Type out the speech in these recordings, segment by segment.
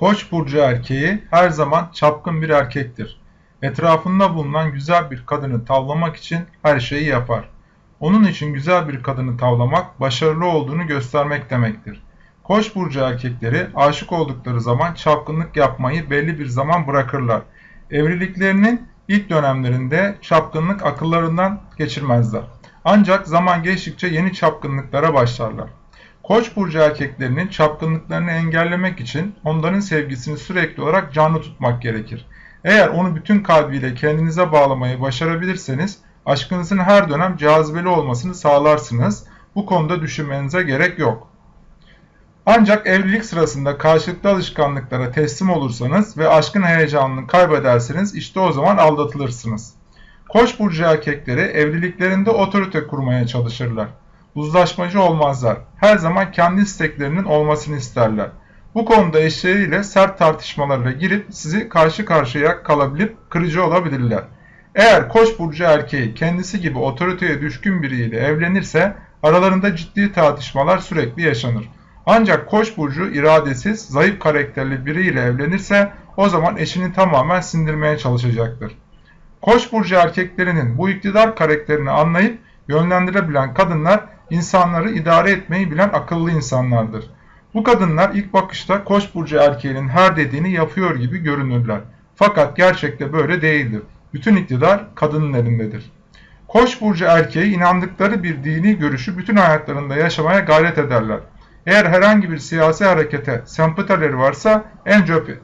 Koç burcu erkeği her zaman çapkın bir erkektir. Etrafında bulunan güzel bir kadını tavlamak için her şeyi yapar. Onun için güzel bir kadını tavlamak başarılı olduğunu göstermek demektir. Koç burcu erkekleri aşık oldukları zaman çapkınlık yapmayı belli bir zaman bırakırlar. Evliliklerinin ilk dönemlerinde çapkınlık akıllarından geçirmezler. Ancak zaman geçtikçe yeni çapkınlıklara başlarlar. Koç burcu erkeklerinin çapkınlıklarını engellemek için onların sevgisini sürekli olarak canlı tutmak gerekir. Eğer onu bütün kalbiyle kendinize bağlamayı başarabilirseniz aşkınızın her dönem cazibeli olmasını sağlarsınız. Bu konuda düşünmenize gerek yok. Ancak evlilik sırasında karşılıklı alışkanlıklara teslim olursanız ve aşkın heyecanını kaybederseniz işte o zaman aldatılırsınız. Koç burcu erkekleri evliliklerinde otorite kurmaya çalışırlar. Uzlaşmacı olmazlar. Her zaman kendi isteklerinin olmasını isterler. Bu konuda eşleriyle sert tartışmalarla girip sizi karşı karşıya kalabilip kırıcı olabilirler. Eğer koç burcu erkeği kendisi gibi otoriteye düşkün biriyle evlenirse aralarında ciddi tartışmalar sürekli yaşanır. Ancak koç burcu iradesiz, zayıf karakterli biriyle evlenirse o zaman eşini tamamen sindirmeye çalışacaktır. Koç burcu erkeklerinin bu iktidar karakterini anlayıp yönlendirebilen kadınlar insanları idare etmeyi bilen akıllı insanlardır. Bu kadınlar ilk bakışta koç burcu erkeğinin her dediğini yapıyor gibi görünürler. Fakat gerçekte böyle değildir. Bütün iktidar kadının elindedir. Koç burcu erkeği inandıkları bir dini görüşü bütün hayatlarında yaşamaya gayret ederler. Eğer herhangi bir siyasi harekete sempatileri varsa en, cephe,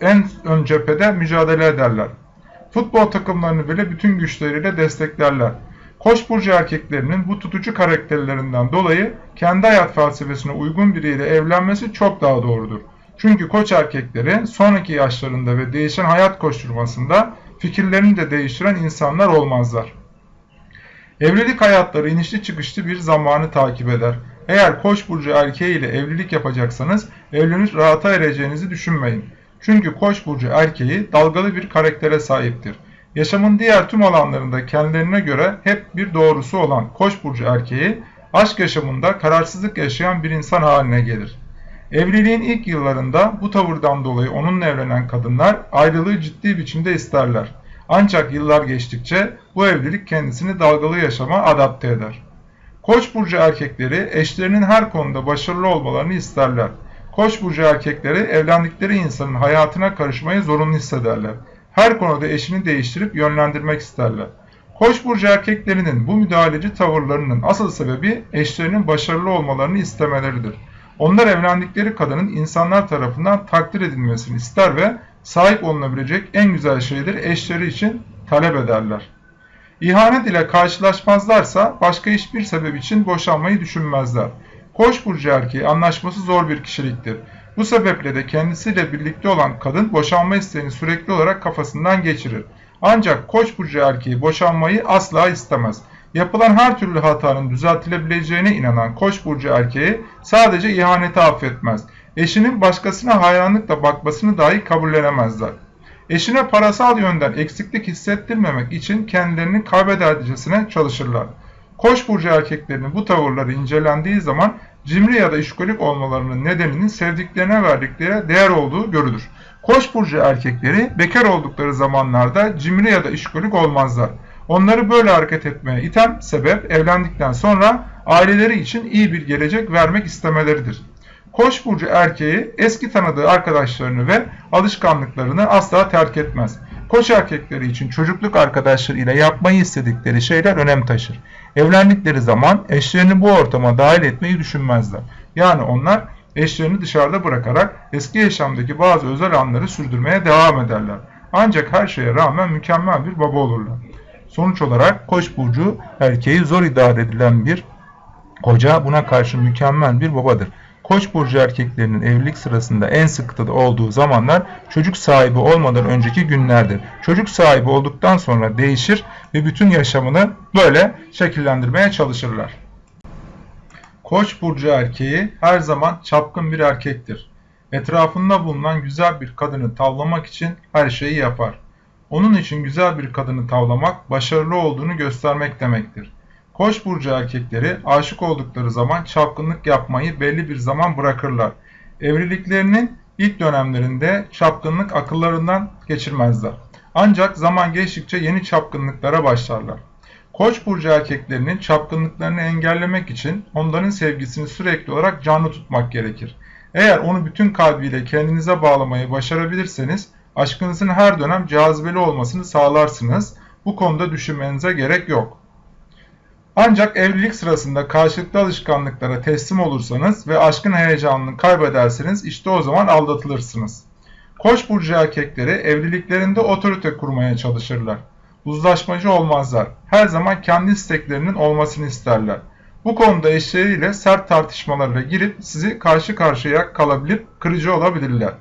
en ön cephede mücadele ederler. Futbol takımlarını bile bütün güçleriyle desteklerler. Koç burcu erkeklerinin bu tutucu karakterlerinden dolayı kendi hayat felsefesine uygun biriyle evlenmesi çok daha doğrudur. Çünkü koç erkekleri sonraki yaşlarında ve değişen hayat koşturmasında fikirlerini de değiştiren insanlar olmazlar. Evlilik hayatları inişli çıkışlı bir zamanı takip eder. Eğer koç burcu erkeği ile evlilik yapacaksanız evlenip rahata ereceğinizi düşünmeyin. Çünkü koç burcu erkeği dalgalı bir karaktere sahiptir. Yaşamın diğer tüm alanlarında kendilerine göre hep bir doğrusu olan Koç burcu erkeği aşk yaşamında kararsızlık yaşayan bir insan haline gelir. Evliliğin ilk yıllarında bu tavırdan dolayı onunla evlenen kadınlar ayrılığı ciddi biçimde isterler. Ancak yıllar geçtikçe bu evlilik kendisini dalgalı yaşama adapte eder. Koç burcu erkekleri eşlerinin her konuda başarılı olmalarını isterler. Koç burcu erkekleri evlendikleri insanın hayatına karışmayı zorunlu hissederler her konuda eşini değiştirip yönlendirmek isterler. Koç burcu erkeklerinin bu müdahaleci tavırlarının asıl sebebi eşlerinin başarılı olmalarını istemeleridir. Onlar evlendikleri kadının insanlar tarafından takdir edilmesini ister ve sahip olunabilecek en güzel şeyleri eşleri için talep ederler. İhanet ile karşılaşmazlarsa başka hiçbir sebep için boşanmayı düşünmezler. Koç burcu erkeği anlaşması zor bir kişiliktir. Bu sebeple de kendisiyle birlikte olan kadın boşanma isteğini sürekli olarak kafasından geçirir. Ancak koç burcu erkeği boşanmayı asla istemez. Yapılan her türlü hatanın düzeltilebileceğine inanan koç burcu erkeği sadece ihaneti affetmez. Eşinin başkasına hayranlıkla bakmasını dahi kabullenemezler. Eşine parasal yönden eksiklik hissettirmemek için kendilerini kaybedercesine çalışırlar. Koç burcu erkeklerinin bu tavırları incelendiği zaman cimri ya da işkolik olmalarının nedeninin sevdiklerine verdikleri değer olduğu görülür. Koç burcu erkekleri bekar oldukları zamanlarda cimri ya da işkolik olmazlar. Onları böyle hareket etmeye iten sebep evlendikten sonra aileleri için iyi bir gelecek vermek istemeleridir. Koç burcu erkeği eski tanıdığı arkadaşlarını ve alışkanlıklarını asla terk etmez. Koç erkekleri için çocukluk arkadaşları ile yapmayı istedikleri şeyler önem taşır. Evlendikleri zaman eşlerini bu ortama dahil etmeyi düşünmezler. Yani onlar eşlerini dışarıda bırakarak eski yaşamdaki bazı özel anları sürdürmeye devam ederler. Ancak her şeye rağmen mükemmel bir baba olurlar. Sonuç olarak Koç burcu erkeği zor idare edilen bir koca buna karşı mükemmel bir babadır. Koç burcu erkeklerinin evlilik sırasında en sıkıntıda olduğu zamanlar çocuk sahibi olmadan önceki günlerdir. Çocuk sahibi olduktan sonra değişir ve bütün yaşamını böyle şekillendirmeye çalışırlar. Koç burcu erkeği her zaman çapkın bir erkektir. Etrafında bulunan güzel bir kadını tavlamak için her şeyi yapar. Onun için güzel bir kadını tavlamak başarılı olduğunu göstermek demektir. Koç burcu erkekleri aşık oldukları zaman çapkınlık yapmayı belli bir zaman bırakırlar. Evliliklerinin ilk dönemlerinde çapkınlık akıllarından geçirmezler. Ancak zaman geçtikçe yeni çapkınlıklara başlarlar. Koç burcu erkeklerinin çapkınlıklarını engellemek için onların sevgisini sürekli olarak canlı tutmak gerekir. Eğer onu bütün kalbiyle kendinize bağlamayı başarabilirseniz aşkınızın her dönem cazibeli olmasını sağlarsınız. Bu konuda düşünmenize gerek yok. Ancak evlilik sırasında karşılıklı alışkanlıklara teslim olursanız ve aşkın heyecanını kaybederseniz işte o zaman aldatılırsınız. Koç burcu erkekleri evliliklerinde otorite kurmaya çalışırlar. Uzlaşmacı olmazlar. Her zaman kendi isteklerinin olmasını isterler. Bu konuda eşleriyle sert tartışmalarla girip sizi karşı karşıya kalabilir, kırıcı olabilirler.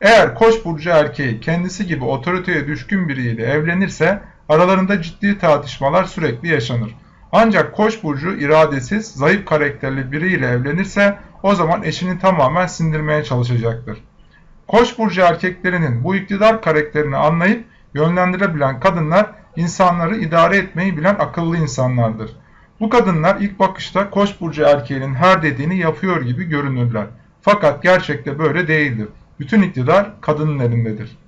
Eğer Koç burcu erkeği kendisi gibi otoriteye düşkün biriyle evlenirse aralarında ciddi tartışmalar sürekli yaşanır. Ancak Koç burcu iradesiz, zayıf karakterli biriyle evlenirse o zaman eşini tamamen sindirmeye çalışacaktır. Koç burcu erkeklerinin bu iktidar karakterini anlayıp yönlendirebilen kadınlar insanları idare etmeyi bilen akıllı insanlardır. Bu kadınlar ilk bakışta Koç burcu erkeğinin her dediğini yapıyor gibi görünürler. Fakat gerçekte böyle değildir. Bütün iktidar kadının elindedir.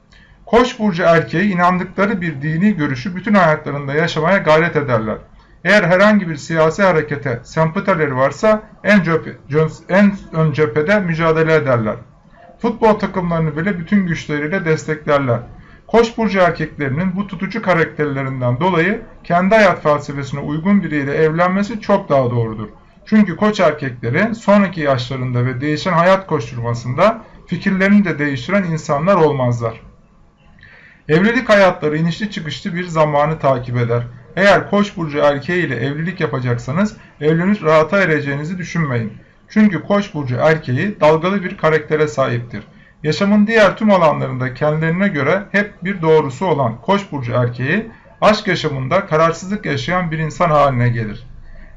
Koç burcu erkeği inandıkları bir dini görüşü bütün hayatlarında yaşamaya gayret ederler. Eğer herhangi bir siyasi harekete sempatileri varsa en, cephe, en ön cephede mücadele ederler. Futbol takımlarını bile bütün güçleriyle desteklerler. Koç burcu erkeklerinin bu tutucu karakterlerinden dolayı kendi hayat felsefesine uygun biriyle evlenmesi çok daha doğrudur. Çünkü koç erkekleri sonraki yaşlarında ve değişen hayat koşturmasında fikirlerini de değiştiren insanlar olmazlar. Evlilik hayatları inişli çıkışlı bir zamanı takip eder. Eğer koç burcu erkeği ile evlilik yapacaksanız evlenip rahata ereceğinizi düşünmeyin. Çünkü koç burcu erkeği dalgalı bir karaktere sahiptir. Yaşamın diğer tüm alanlarında kendilerine göre hep bir doğrusu olan Koç burcu erkeği aşk yaşamında kararsızlık yaşayan bir insan haline gelir.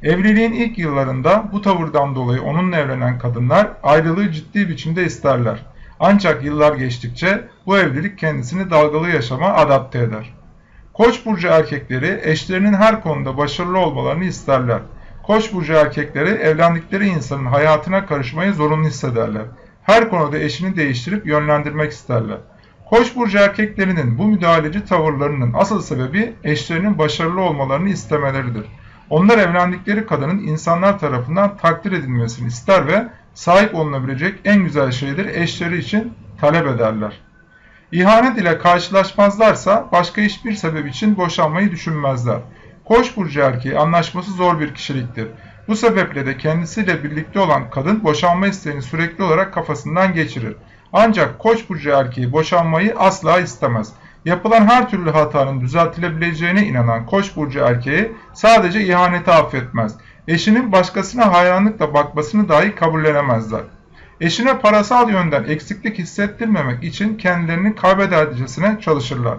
Evliliğin ilk yıllarında bu tavırdan dolayı onunla evlenen kadınlar ayrılığı ciddi biçimde isterler. Ancak yıllar geçtikçe bu evlilik kendisini dalgalı yaşama adapte eder. Koç burcu erkekleri eşlerinin her konuda başarılı olmalarını isterler. Koç burcu erkekleri evlendikleri insanın hayatına karışmayı zorunlu hissederler her konuda eşini değiştirip yönlendirmek isterler. Koç burcu erkeklerinin bu müdahaleci tavırlarının asıl sebebi eşlerinin başarılı olmalarını istemeleridir. Onlar evlendikleri kadının insanlar tarafından takdir edilmesini ister ve sahip olunabilecek en güzel şeyleri eşleri için talep ederler. İhanet ile karşılaşmazlarsa başka hiçbir sebep için boşanmayı düşünmezler. Koç burcu erkeği anlaşması zor bir kişiliktir. Bu sebeple de kendisiyle birlikte olan kadın boşanma isteğini sürekli olarak kafasından geçirir. Ancak koç burcu erkeği boşanmayı asla istemez. Yapılan her türlü hatanın düzeltilebileceğine inanan koç burcu erkeği sadece ihaneti affetmez. Eşinin başkasına hayranlıkla bakmasını dahi kabullenemezler. Eşine parasal yönden eksiklik hissettirmemek için kendilerini kaybedercesine çalışırlar.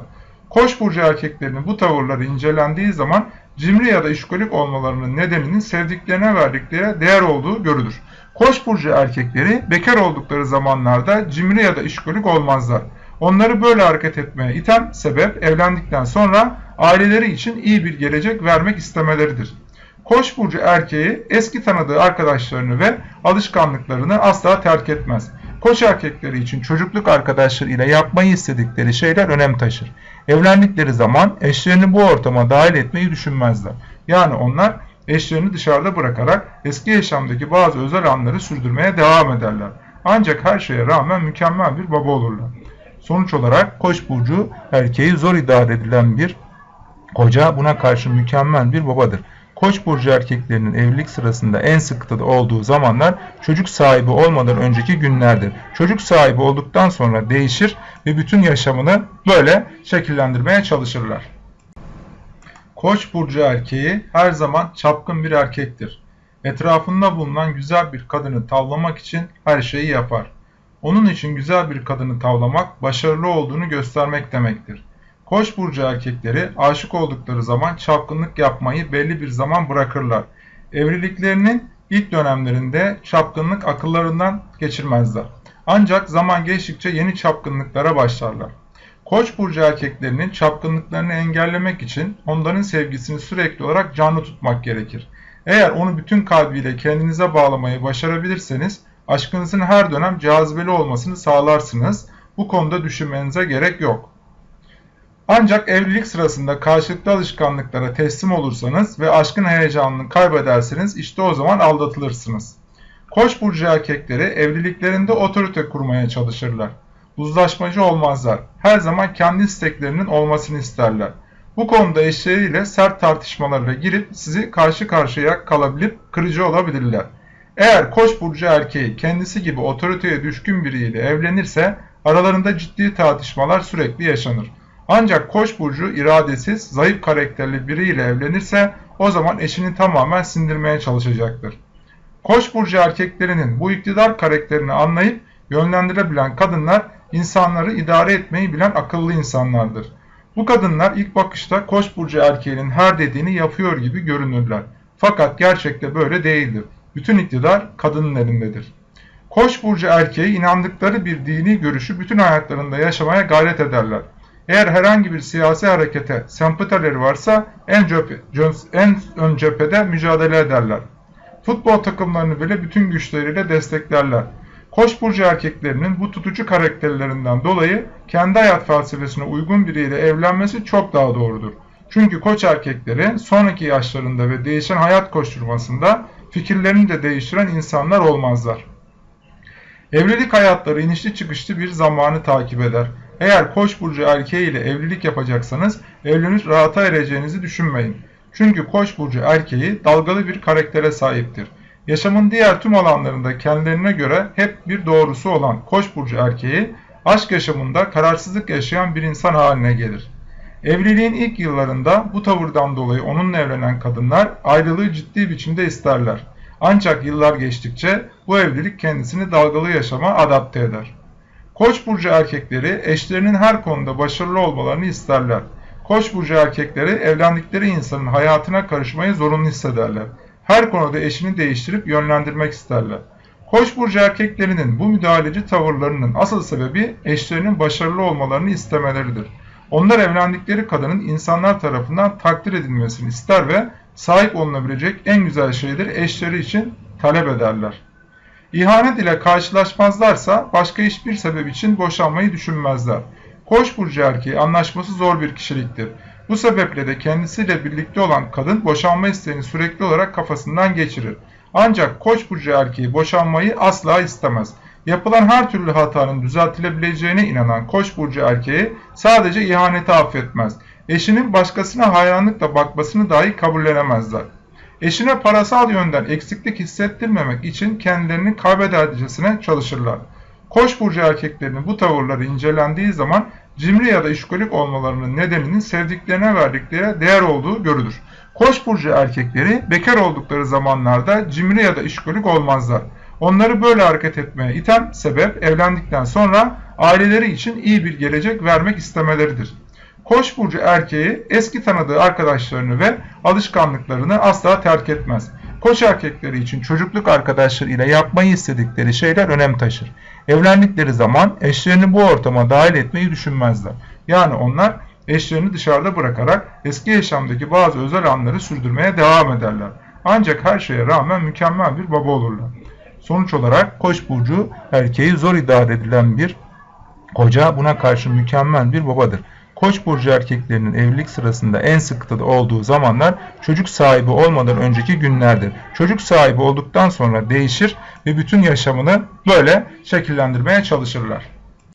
Koç burcu erkeklerinin bu tavırları incelendiği zaman cimri ya da işkolik olmalarının nedeninin sevdiklerine verdikleri değer olduğu görülür. Koç burcu erkekleri bekar oldukları zamanlarda cimri ya da işkolik olmazlar. Onları böyle hareket etmeye iten sebep evlendikten sonra aileleri için iyi bir gelecek vermek istemeleridir. Koç burcu erkeği eski tanıdığı arkadaşlarını ve alışkanlıklarını asla terk etmez. Koç erkekleri için çocukluk arkadaşları ile yapmayı istedikleri şeyler önem taşır. Evlendikleri zaman eşlerini bu ortama dahil etmeyi düşünmezler. Yani onlar eşlerini dışarıda bırakarak eski yaşamdaki bazı özel anları sürdürmeye devam ederler. Ancak her şeye rağmen mükemmel bir baba olurlar. Sonuç olarak Koç burcu erkeği zor idare edilen bir koca buna karşı mükemmel bir babadır. Koç burcu erkeklerinin evlilik sırasında en sıkıntıda olduğu zamanlar çocuk sahibi olmadan önceki günlerdir. Çocuk sahibi olduktan sonra değişir ve bütün yaşamını böyle şekillendirmeye çalışırlar. Koç burcu erkeği her zaman çapkın bir erkektir. Etrafında bulunan güzel bir kadını tavlamak için her şeyi yapar. Onun için güzel bir kadını tavlamak başarılı olduğunu göstermek demektir. Koç burcu erkekleri aşık oldukları zaman çapkınlık yapmayı belli bir zaman bırakırlar. Evliliklerinin ilk dönemlerinde çapkınlık akıllarından geçirmezler. Ancak zaman geçtikçe yeni çapkınlıklara başlarlar. Koç burcu erkeklerinin çapkınlıklarını engellemek için onların sevgisini sürekli olarak canlı tutmak gerekir. Eğer onu bütün kalbiyle kendinize bağlamayı başarabilirseniz Aşkınızın her dönem cazibeli olmasını sağlarsınız. Bu konuda düşünmenize gerek yok. Ancak evlilik sırasında karşılıklı alışkanlıklara teslim olursanız ve aşkın heyecanını kaybederseniz işte o zaman aldatılırsınız. Koç burcu erkekleri evliliklerinde otorite kurmaya çalışırlar. Uzlaşmacı olmazlar. Her zaman kendi isteklerinin olmasını isterler. Bu konuda eşleriyle sert tartışmalarla girip sizi karşı karşıya kalabilip kırıcı olabilirler. Eğer Koç burcu erkeği kendisi gibi otoriteye düşkün biriyle evlenirse aralarında ciddi tartışmalar sürekli yaşanır. Ancak Koç burcu iradesiz, zayıf karakterli biriyle evlenirse o zaman eşini tamamen sindirmeye çalışacaktır. Koç burcu erkeklerinin bu iktidar karakterini anlayıp yönlendirebilen kadınlar insanları idare etmeyi bilen akıllı insanlardır. Bu kadınlar ilk bakışta Koç burcu erkeğinin her dediğini yapıyor gibi görünürler. Fakat gerçekte böyle değildir. Bütün iktidar kadının elindedir. Koç burcu erkeği inandıkları bir dini görüşü bütün hayatlarında yaşamaya gayret ederler. Eğer herhangi bir siyasi harekete sempatileri varsa en, cephe, en ön cephede mücadele ederler. Futbol takımlarını bile bütün güçleriyle desteklerler. Koç burcu erkeklerinin bu tutucu karakterlerinden dolayı kendi hayat felsefesine uygun biriyle evlenmesi çok daha doğrudur. Çünkü koç erkekleri sonraki yaşlarında ve değişen hayat koşturmasında fikirlerini de değiştiren insanlar olmazlar. Evlilik hayatları inişli çıkışlı bir zamanı takip eder. Eğer koç burcu erkeği ile evlilik yapacaksanız evlenip rahata ereceğinizi düşünmeyin. Çünkü koç burcu erkeği dalgalı bir karaktere sahiptir. Yaşamın diğer tüm alanlarında kendilerine göre hep bir doğrusu olan koç burcu erkeği aşk yaşamında kararsızlık yaşayan bir insan haline gelir. Evliliğin ilk yıllarında bu tavırdan dolayı onunla evlenen kadınlar ayrılığı ciddi biçimde isterler. Ancak yıllar geçtikçe bu evlilik kendisini dalgalı yaşama adapte eder. Koç burcu erkekleri eşlerinin her konuda başarılı olmalarını isterler. Koç burcu erkekleri evlendikleri insanın hayatına karışmayı zorunlu hissederler. Her konuda eşini değiştirip yönlendirmek isterler. Koç burcu erkeklerinin bu müdahaleci tavırlarının asıl sebebi eşlerinin başarılı olmalarını istemeleridir. Onlar evlendikleri kadının insanlar tarafından takdir edilmesini ister ve sahip olunabilecek en güzel şeyleri eşleri için talep ederler. İhanet ile karşılaşmazlarsa başka hiçbir sebep için boşanmayı düşünmezler. Koç burcu erkeği anlaşması zor bir kişiliktir. Bu sebeple de kendisiyle birlikte olan kadın boşanma isteğini sürekli olarak kafasından geçirir. Ancak Koç burcu erkeği boşanmayı asla istemez. Yapılan her türlü hatanın düzeltilebileceğine inanan Koç burcu erkeği sadece ihaneti affetmez. Eşinin başkasına hayranlıkla bakmasını dahi kabullenemezler. Eşine parasal yönden eksiklik hissettirmemek için kendilerini kaybedercesine çalışırlar. Koç burcu erkeklerinin bu tavırları incelendiği zaman cimri ya da işkolik olmalarının nedeninin sevdiklerine verdikleri değer olduğu görülür. Koç burcu erkekleri bekar oldukları zamanlarda cimri ya da işkolik olmazlar. Onları böyle hareket etmeye iten sebep evlendikten sonra aileleri için iyi bir gelecek vermek istemeleridir. Koç burcu erkeği eski tanıdığı arkadaşlarını ve alışkanlıklarını asla terk etmez. Koç erkekleri için çocukluk arkadaşları ile yapmayı istedikleri şeyler önem taşır. Evlendikleri zaman eşlerini bu ortama dahil etmeyi düşünmezler. Yani onlar eşlerini dışarıda bırakarak eski yaşamdaki bazı özel anları sürdürmeye devam ederler. Ancak her şeye rağmen mükemmel bir baba olurlar. Sonuç olarak Koç burcu erkeği zor idare edilen bir koca buna karşı mükemmel bir babadır. Koç burcu erkeklerinin evlilik sırasında en sıkıntılı olduğu zamanlar çocuk sahibi olmadan önceki günlerdir. Çocuk sahibi olduktan sonra değişir ve bütün yaşamını böyle şekillendirmeye çalışırlar.